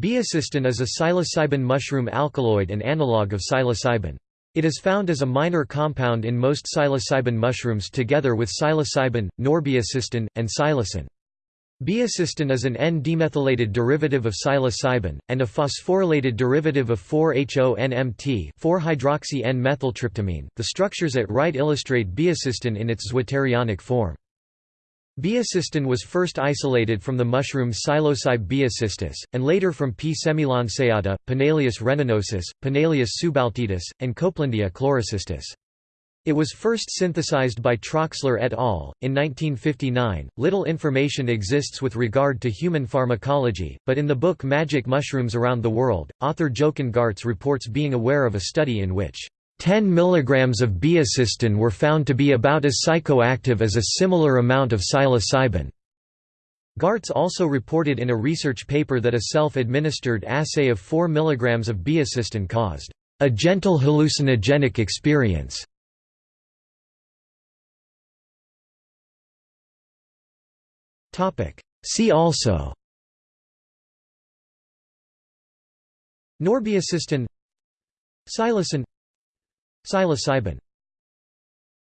Baeocystin is a psilocybin mushroom alkaloid and analog of psilocybin. It is found as a minor compound in most psilocybin mushrooms together with psilocybin, norbaeocystin, and psilocin. Baeocystin is an N-demethylated derivative of psilocybin, and a phosphorylated derivative of 4-HONMT 4-hydroxy-N-methyltryptamine. The structures at right illustrate baeocystin in its zwitterionic form. Baeocystin was first isolated from the mushroom Psilocybe baeocystis, and later from P. semilanceata, Panaeolus reninosus, Panaeolus subbalteatus, and Copelandia chlorocystis. It was first synthesized by Troxler et al. in 1959. Little information exists with regard to human pharmacology, but in the book Magic Mushrooms Around the World, author Jochen Gartz reports being aware of a study in which 10 mg of baeocystin were found to be about as psychoactive as a similar amount of psilocybin. Gartz also reported in a research paper that a self-administered assay of 4 mg of baeocystin caused a gentle hallucinogenic experience. See also Norbaeocystin Psilocin Psilocybin